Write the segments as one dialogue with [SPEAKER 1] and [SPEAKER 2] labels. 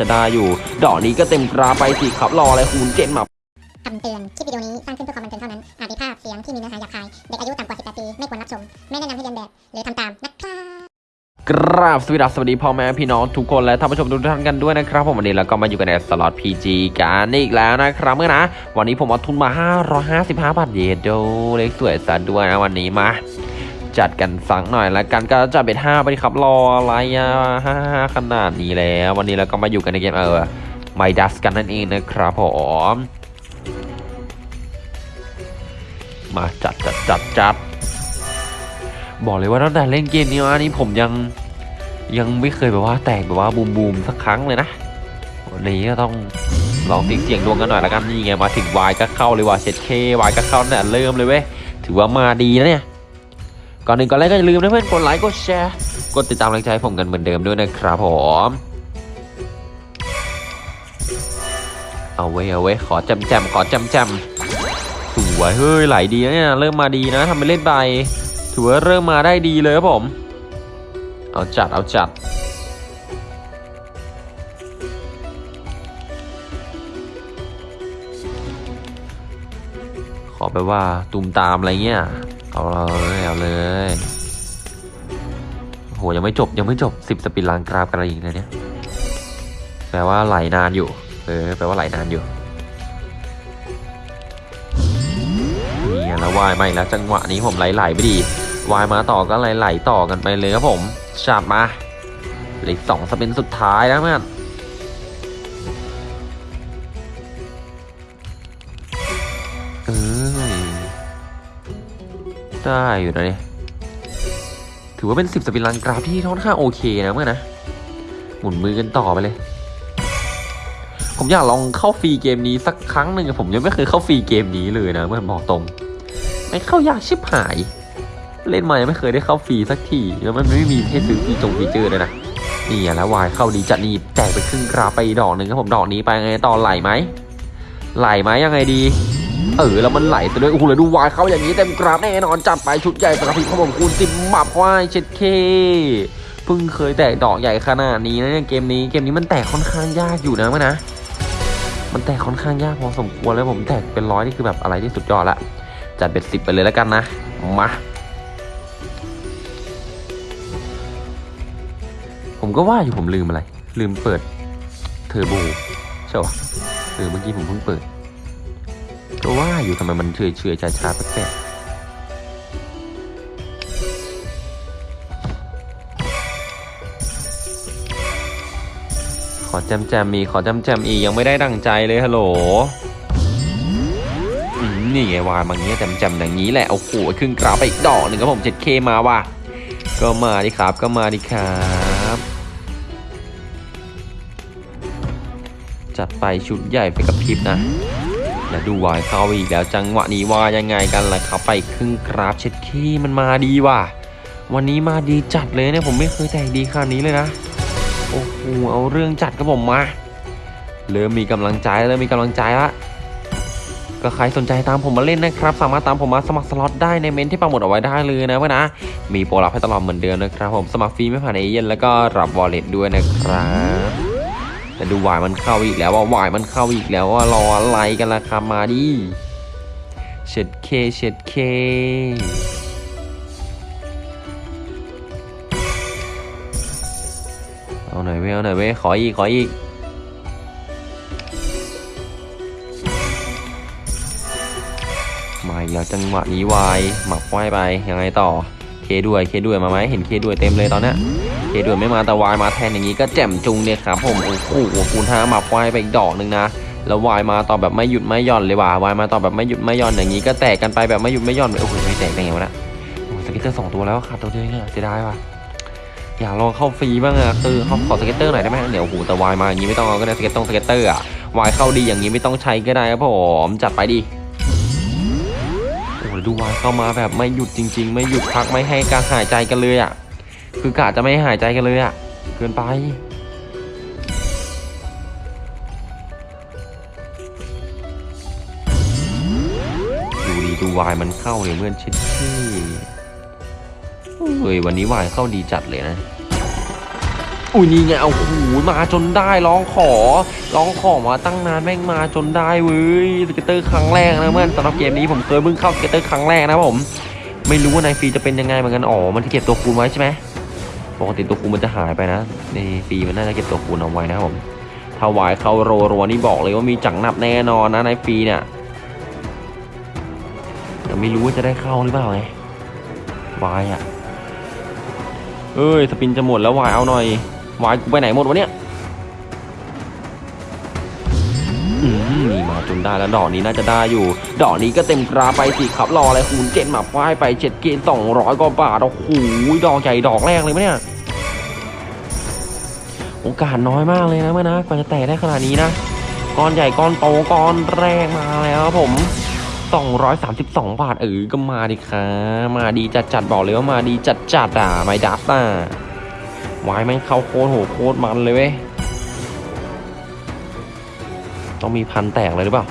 [SPEAKER 1] จะได้อยู่ ดอกนี้ก็เต็มกราไปสิครับ รออะไรคูณเจ็ดมา
[SPEAKER 2] คำเตือน คลิปวิดีโอนี้สร้างขึ้นเพื่อความบันเทิงเท่านั้น อาจมีภาพเสียงที่มีเนื้อหาหยาบคาย เด็กอายุต่ำกว่า 18 ปี ไม่ควรรับชม ไม่แนะนำให้เรียนแบบ หรือทำตามนะครับ
[SPEAKER 1] กราบสวัสดีสวัสดีพ่อแม่พี่น้องทุกคนและท่านผู้ชมทุกท่านกันด้วยนะครับผมวันนี้เราก็มาอยู่กันในสล็อต PG กันอีกแล้วนะครับเมื่อนะ วันนี้ผมเอาทุนมา 555 บาทเยโดเล็กสวยสันด้วยนะวันนี้มา จัดกันสักหน่อยล้วกันก็จะเป็น5ไปครับรออะไรอะ55ขนาดนี้แล้ว วันนี้เราก็มาอยู่กันในเกมเออไมดัสกันนั่นเองนะครับผมมาจัดจัดจัดจัดบอกเลยว่าตั้งแต่เล่นเกมนี้มานี่ผมยังยังไม่เคยแบบว่าแตกแบบว่าบูมบูมสักครั้งเลยนะวันนี้ก็ต้องลองเสี่ยงเสี่ยงดวงกันหน่อยละกันนี่ไงมาถึงวายก็เข้าเลยว่ะเช็ดเควายก็เข้าเนี่ยเริ่มเลยเว้ยถือว่ามาดีนะเนี่ย ก่อนหนึ่งก่อนแรกก็อย่าลืมนะเพื่อนกดไลค์กดแชร์กดติดตามกำลังใจผมกันเหมือนเดิมด้วยนะครับผมเอาไว้เอาไว้ขอจำจมขอจำจมสวยเฮ้ยไหลดีนะเนี่ยเริ่มมาดีนะทำไปเล่นไปถือว่าเริ่มมาได้ดีเลยครับผม เอาจัดเอาจัดขอไปว่าตุมตามอะไรเงี้ย เอาเลยเอาเลยโหยังไม่จบยังไม่จบสิบสปินลางกราฟกันอะไรอีกเนี่ยแปลว่าไหลนานอยู่ เออแปลว่าไหลนานอยู่นี่แล้ววายมาอีกแล้วจังหวะนี้ผมไหลๆไปดีวายมาต่อก็ไหลๆต่อกันไปเลยครับผมจัดมาเหลือสองสปินสุดท้ายแล้วเพื่อน ได้อยู่นะเนี่ยถือว่าเป็นสิบสปินลังกราฟที่ค่อนข้างโอเคนะเมื่อนะหมุนมือกันต่อไปเลย ผมอยากลองเข้าฟรีเกมนี้สักครั้งหนึ่งผมยังไม่เคยเข้าฟรีเกมนี้เลยนะเมื่อบอกตรงไม่เข้ายากชิบหาย เล่นมายังไม่เคยได้เข้าฟรีสักทีแล้วมันไม่มีให้ซื้อฟีจงฟีเจอร์เลยนะนี่แล้ววายเข้าดีจัดนี่แตกไปครึ่งกราฟไปดอกหนึ่งครับผมดอกนี้ไปไงต่อไหลไหมไหลไหมยังไงดี เออแล้วมันไหลซะด้วยโอ้โหเลยดูวายเข้าอย่างนี้เต็มกราฟแน่นอนจัดไปชุดใหญ่สำหรับพี่ขผมคูณสิบหมับว่ายเช็ดเคเพิ่งเคยแตกดอกใหญ่ขนาดนี้นะเนี่ยเกมนี้เกมนี้มันแตกค่อนข้างยากอยู่นะมั้ยนะ มันแตกค่อนข้างยากพอสมควรแล้วผมแตกเป็นร้อยนี่คือแบบอะไรที่สุดยอดละจัดเป็นสิบไปเลยแล้วกันนะ มา ผมก็ว่าอยู่ผมลืมอะไร ลืมเปิดเทอร์โบใช่ปะเออเมื่อกี้ผมเพิ่งเปิด ก็ว่าอยู่ทำไมมันเฉยเฉยช้าชาๆแปลกๆขอแจมแจมๆมีขอแจมแจมๆอียังไม่ได้ดังใจเลยฮัลโหลนี่ไงวายมาอย่างเงี้ยแจมแจมๆอย่างนี้แหละโอ้โหครึ่งกราฟไปอีกดอกหนึ่งครับผม 7K มาว่ะก็มาดิครับก็มาดิครับจัดไปชุดใหญ่ไปกับพิบนะ แล้วดูวายเข้าอีกแล้วจังหวะนี้ว่ายังไงกันล่ะครับไปครึ่งกราฟเช็ดขี้มันมาดีว่ะ วันนี้มาดีจัดเลยเนี่ยผมไม่เคยแต่งดีขนาดนี้เลยนะโอ้โหเอาเรื่องจัดกับผมมาเริ่มมีกำลังใจเริ่มมีกำลังใจละก็ใครสนใจตามผมมาเล่นนะครับ สามารถตามผมมาสมัครสล็อตได้ในเมนที่ปังหมดเอาไว้ได้เลยนะเพื่อนนะ มีโปรลับให้ตลอดเหมือนเดิมนะครับผมสมัครฟรีไม่ผ่านเอเย่นแล้วก็รับวอลเล็ตด้วยนะครับ แต่ดูวายมันเข้าอีกแล้วว่าวายมันเข้าอีกแล้วว่ารออะไรกันล่ะครับมาดิเช็ดเคเช็ดเคเอาหน่อยเว้ยเอาหน่อยเว้ยขออีกขออีกมาอีกแล้วจังหวะนี้วายหมับไว้ไปยังไงต่อเคด้วยเคด้วยมาไหมเห็นเคด้วยเต็มเลยตอนเนี้ย ด้วยไม่มาแต่วายมาแทนอย่างนี้ก็แจ่มจุงเนี่ยครับผมโอ้โหคูณห้ามับไว้ไปอีกดอกหนึ่งนะแล้ววายมาต่อแบบไม่หยุดไม่หย่อนเลยว่ะวายมาต่อแบบไม่หยุดไม่หย่อนอย่างนี้ก็แตกกันไปแบบไม่หยุดไม่หย่อนโอ้โหไม่แตกได้ไงวะนะโอ้สเก็ตเตอร์สองตัวแล้วขาดตัวเดียวเองอะเสียดายว่ะอยากลองเข้าฟรีบ้างอะคือเขาขอสเก็ตเตอร์หน่อยได้ไหมเดี๋ยวโอ้โหแต่วายมาอย่างนี้ไม่ต้องเอาก็ได้สเก็ตตรงสเก็ตเตอร์อะวายเข้าดีอย่างนี้ไม่ต้องใช้ก็ได้ครับผมจัดไปดิโอ้โหดูวายเข้ามาแบบไม่หยุดจริง ๆ ไม่หยุดพักไม่ให้การหายใจกันเลยอะ คือกะจะไม่หายใจกันเลยอะ เกินไป ดูดีดูวายมันเข้าเลยเพื่อนชิดที่เฮ้ยวันนี้วายเข้าดีจัดเลยนะอุ้ยนี่ไงเอาโอ้โหมาจนได้ร้องขอร้องขอมาตั้งนานแม่งมาจนได้เว้ย scatter ครั้งแรกนะเพื่อนสำหรับเกมนี้ผมเคยเพิ่งเข้า scatter ครั้งแรกนะผม ไม่รู้ว่าในฟรีจะเป็นยังไงเหมือนกันอ๋อมันที่เก็บตัวคูณไว้ใช่ไหม ปกติตัวคูณมันจะหายไปนะ ในฟรีมันน่าจะเก็บตัวคูณเอาไว้นะครับผมถ้าวายเข้าโรรัวนี่บอกเลยว่ามีจังหนับแน่นอนนะในฟรีเนี่ยแต่ไม่รู้ว่าจะได้เข้าหรือเปล่าไงวายอะเอ้ยสปินจะหมดแล้ววายเอาหน่อยวายไปไหนหมดวะเนี่ย มาจนได้แล้วดอกนี้น่าจะได้อยู่ ดอกนี้ก็เต็มกราไปสิครับรออะไรคูณเจ็ดหมาป้ายไปเจ็ดเกณฑ์สองร้อยกว่าบาทโอ้โหดอกใหญ่ดอกแรกเลยไหมเนี่ยโอกาสน้อยมากเลยนะเมื่อนะกว่าจะแตะได้ขนาดนี้นะก้อนใหญ่ก้อนโตก้อนแรกมาแล้วครับผม232 บาทเออก็มาดิค่ะมาดีจัดจัดบอกเลยว่ามาดีจัดจัดอะไม่ดับอะวายแม่งเข้าโคตรโหโคตรมันเลยเว้ย ต้องมีพันแตกเลยหรือเปล่า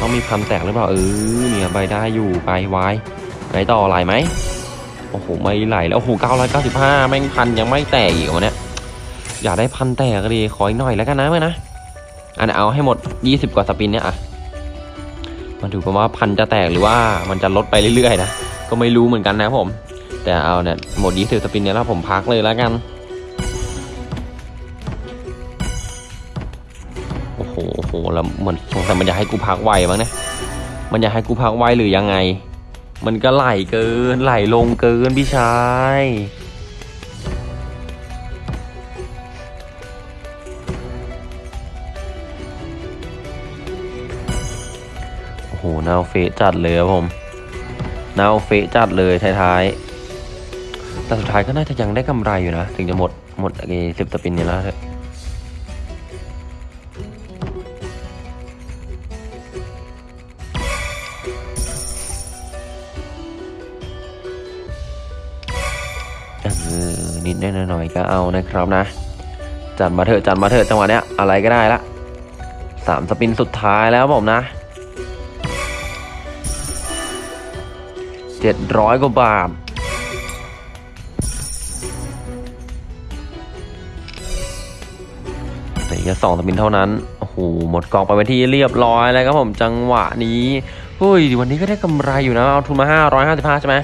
[SPEAKER 1] ต้องมีพันแตกหรือเปล่า เออ เนี่ยใบได้อยู่ไปวายไหนต่อไหลไหม โอ้โห ไม่ไหลแล้วโอ้โห995แม่งพันยังไม่แตกอีกวะเนี่ย อยากได้พันแตกก็ดีขออีกหน่อยแล้วกันนะเมื่อนะ อันเอาให้หมด20กว่าสปินเนี่ยอะมาดูกันว่าพันจะแตกหรือว่ามันจะลดไปเรื่อยๆนะ ก็ไม่รู้เหมือนกันนะผม แต่เอาเนี่ยหมดยี่สิบสปินเนี่ยแล้วผมพักเลยแล้วกัน โอ้โหแล้วเหมือนสงสัยมันจะให้กูพักไวมั้งนี่ยมันจะให้กูพักไวหรือยังไง มันก็ไหลเกินไหลลงเกินพี่ชายโอ้โหน่าเฟะจัดเลยครับผมน่าเฟะจัดเลยท้ายๆแต่สุดท้ายก็น่าจะยังได้กำไรอยู่นะ ถึงจะหมดหมดไอ้สิบสปินนี่แล้ว ออนิดๆหน่อยก็เอานะครับนะ จัดมาเถอะจัดมาเถอะจังหวะเนี้ยอะไรก็ได้ละสามสปินสุดท้ายแล้วผมนะเจ็ดร้อยกว่าบาทเหลือแค่สองสปินเท่านั้น โอ้โห หมดกองไปเป็นที่เรียบร้อยแล้วครับผมจังหวะนี้เฮ้ยวันนี้ก็ได้กำไรอยู่นะ เอาทุนมา555ใช่ไหม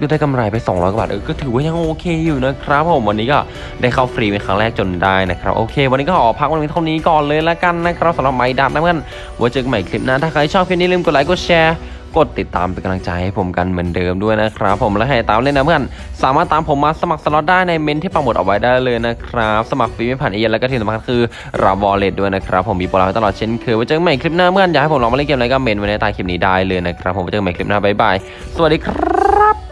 [SPEAKER 1] ก็ได้กำไรไป 200กว่าบาทเออก็ถือว่ายังโอเคอยู่นะครับผมวันนี้ก็ได้เข้าฟรีเป็นครั้งแรกจนได้นะครับโอเค วันนี้ก็ขอพักวันนี้เท่านี้ก่อนเลยละกันนะครับสำหรับไม้ดับนะเพื่อนไว้เจอกันใหม่คลิปหน้าถ้าใครชอบคลิปนี้ลืมกดไลค์กดแชร์กดติดตามเป็นกำลังใจให้ผมกันเหมือนเดิมด้วยนะครับ ผมและให้ตามเล่นนะเพื่อนสามารถตามผมมาสมัครสล็อตได้ในเมนต์ที่ปักหมุดเอาไว้ได้เลยนะครับ สมัครฟรีไม่ผ่านเอเย่นต์แล้วก็ที่สำคัญคือรับ wallet ด้วยนะครับผมมีโปรไลน์ตลอดเช่นเคยไว้เจอกันใหม่คลิปหน้าเพื่อนอยากให้ผมลองมาเล่นเกมอะไรก็เมนต์ไว้ในใต้คลิปนี้ได้เลยนะครับผมไว้เจอกันใหม่คลิปหน้าบ๊ายบายสวัสดีครับ